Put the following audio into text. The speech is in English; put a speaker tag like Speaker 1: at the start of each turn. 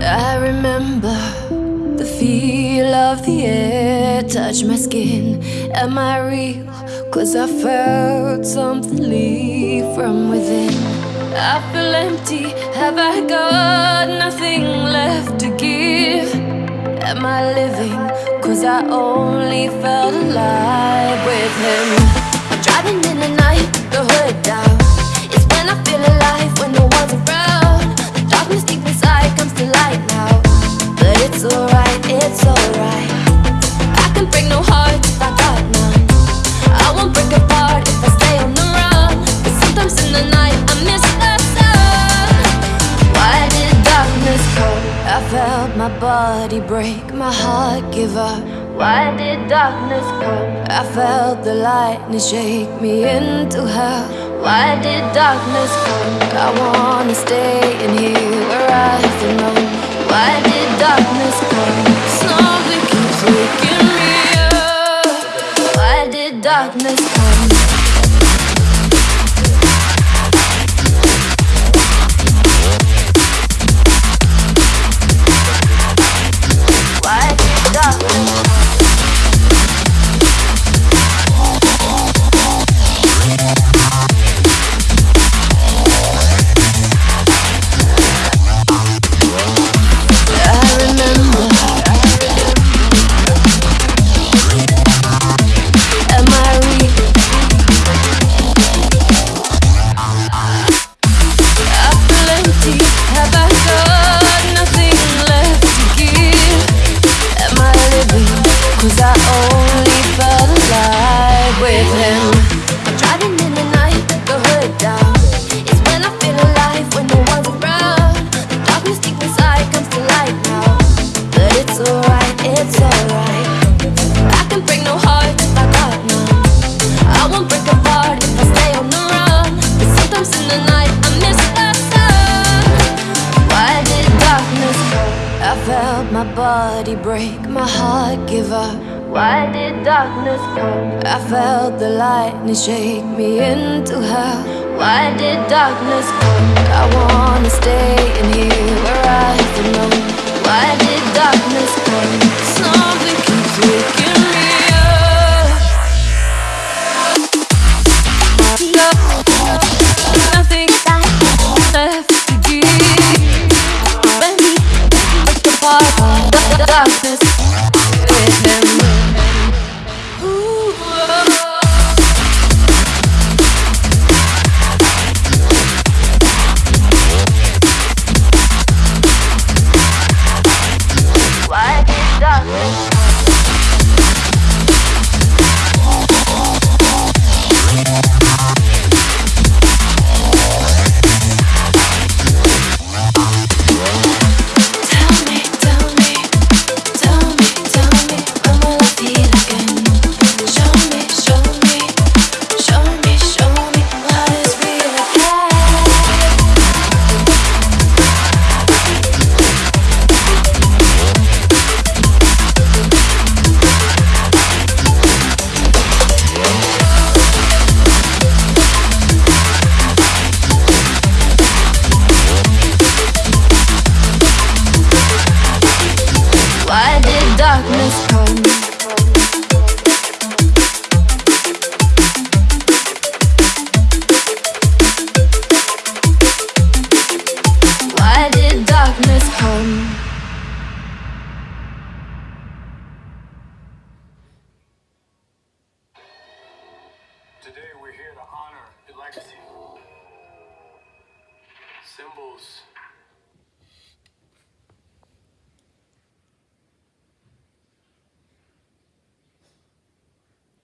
Speaker 1: I remember the feel of the air touch my skin. Am I real? Cause I felt something leave from within. I feel empty. Have I got nothing left to give? Am I living? Cause I only felt alive with him. It's alright, it's alright. I can break no heart if I got none. I won't break apart if I stay on the run. Sometimes in the night I miss the sun. Why did darkness come? I felt my body break, my heart give up. Why did darkness come? I felt the lightning shake me into hell. Why did darkness come? I wanna stay in here where I belong. Why darkness come? Body break, my heart give up. Why did darkness come? I felt the lightning shake me into hell. Why did darkness come? I wanna stay in here where I belong. Why did darkness come? Darkness come?
Speaker 2: Today we're here to honor your legacy. Symbols